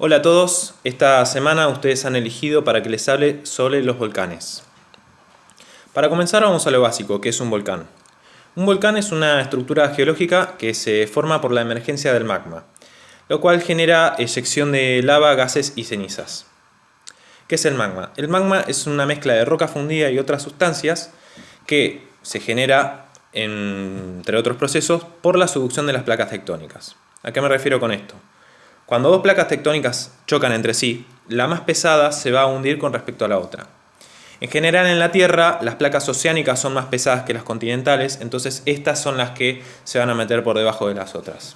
Hola a todos, esta semana ustedes han elegido para que les hable sobre los volcanes. Para comenzar vamos a lo básico, que es un volcán. Un volcán es una estructura geológica que se forma por la emergencia del magma, lo cual genera eyección de lava, gases y cenizas. ¿Qué es el magma? El magma es una mezcla de roca fundida y otras sustancias que se genera, entre otros procesos, por la subducción de las placas tectónicas. ¿A qué me refiero con esto? Cuando dos placas tectónicas chocan entre sí, la más pesada se va a hundir con respecto a la otra. En general en la Tierra las placas oceánicas son más pesadas que las continentales, entonces estas son las que se van a meter por debajo de las otras.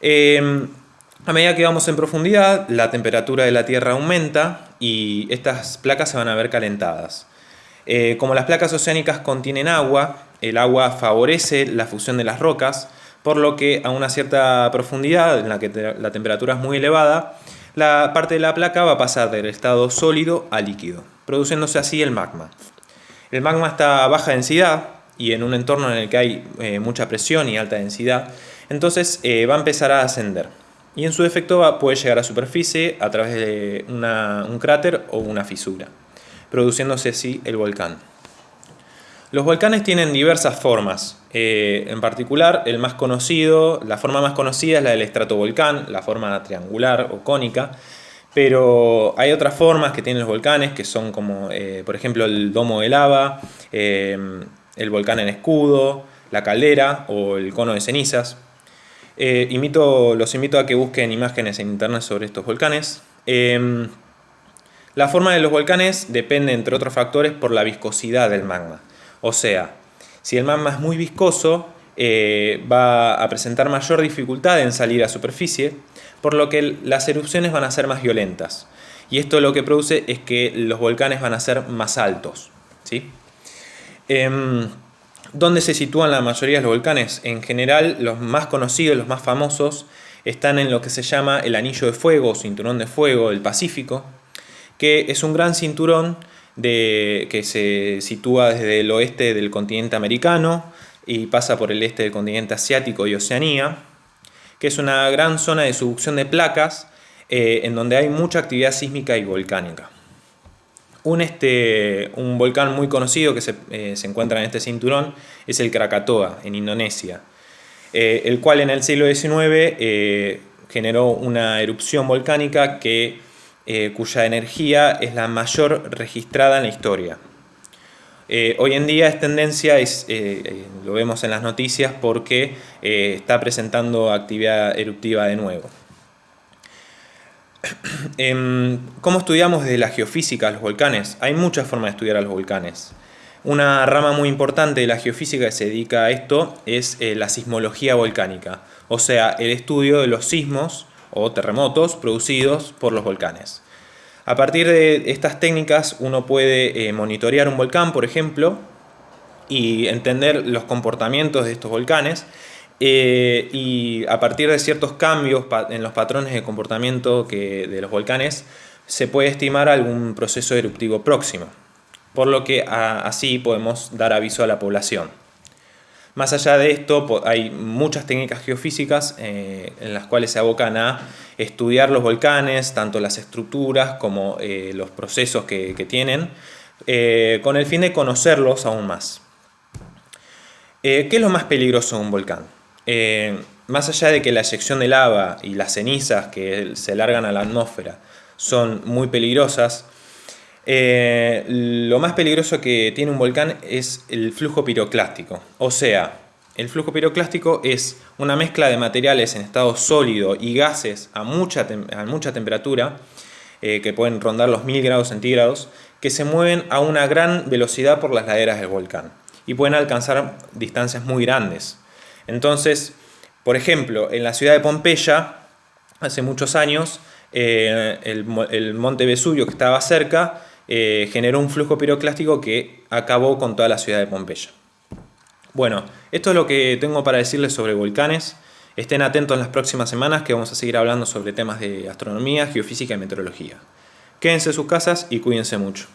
Em, a medida que vamos en profundidad, la temperatura de la Tierra aumenta y estas placas se van a ver calentadas. Eh, como las placas oceánicas contienen agua, el agua favorece la fusión de las rocas, por lo que a una cierta profundidad, en la que la temperatura es muy elevada, la parte de la placa va a pasar del estado sólido a líquido, produciéndose así el magma. El magma está a baja densidad y en un entorno en el que hay eh, mucha presión y alta densidad, entonces eh, va a empezar a ascender. Y en su efecto puede llegar a superficie a través de un cráter o una fisura, produciéndose así el volcán. Los volcanes tienen diversas formas, eh, en particular el más conocido, la forma más conocida es la del estratovolcán, la forma triangular o cónica, pero hay otras formas que tienen los volcanes que son como eh, por ejemplo el domo de lava, eh, el volcán en escudo, la caldera o el cono de cenizas. los invito a que busquen imágenes en internet sobre estos volcanes. la forma de los volcanes depende entre otros factores por la viscosidad del magma. O sea, si el magma es muy viscoso, eh, va a presentar mayor dificultad en salir a superficie, por lo que las erupciones van a ser más violentas. Y esto lo que produce es que los volcanes van a ser más altos. ¿sí? Em, ¿Dónde se sitúan la mayoría de los volcanes? En general, los más conocidos, los más famosos, están en lo que se llama el Anillo de Fuego o Cinturón de Fuego del Pacífico, que es un gran cinturón de, que se sitúa desde el oeste del continente americano y pasa por el este del continente asiático y Oceanía, que es una gran zona de subducción de placas eh, en donde hay mucha actividad sísmica y volcánica. Un, este, un volcán muy conocido que se, eh, se, encuentra en este cinturón es el Krakatoa, en Indonesia, eh, el cual en el siglo XIX generó una erupción volcánica que eh, cuya energía es la mayor registrada en la historia. Eh, hoy en día es tendencia, es, eh, lo vemos en las noticias, porque está presentando actividad eruptiva de nuevo. Em, ¿Cómo estudiamos desde la geofísica los volcanes? Hay muchas formas de estudiar a los volcanes. Una rama muy importante de la geofísica que se dedica a esto es la sismología volcánica, o sea, el estudio de los sismos o terremotos producidos por los volcanes. A partir de estas técnicas uno puede eh, monitorear un volcán, por ejemplo, y entender los comportamientos de estos volcanes eh, y a partir de ciertos cambios en los patrones de comportamiento de los volcanes se puede estimar algún proceso eruptivo próximo, por lo que así podemos dar aviso a la población. Más allá de esto, hay muchas técnicas geofísicas eh, en las cuales se abocan a estudiar los volcanes, tanto las estructuras como eh, los procesos que, tienen, eh, con el fin de conocerlos aún más. ¿Qué es lo más peligroso de un volcán? más allá de que la eyección de lava y las cenizas que se largan a la atmósfera son muy peligrosas, eh, lo más peligroso que tiene un volcán es el flujo piroclástico. O sea, el flujo piroclástico es una mezcla de materiales en estado sólido y gases a mucha, a mucha temperatura, eh, que pueden rondar los 1000 grados centígrados, que se mueven a una gran velocidad por las laderas del volcán y pueden alcanzar distancias muy grandes. Entonces, por ejemplo, en la ciudad de Pompeya, hace muchos años, eh, el, el monte Vesubio que estaba cerca, eh, generó un flujo piroclástico que acabó con toda la ciudad de Pompeya. Bueno, esto es lo que tengo para decirles sobre volcanes. Estén atentos en las próximas semanas que vamos a seguir hablando sobre temas de astronomía, geofísica y meteorología. Quédense en sus casas y cuídense mucho.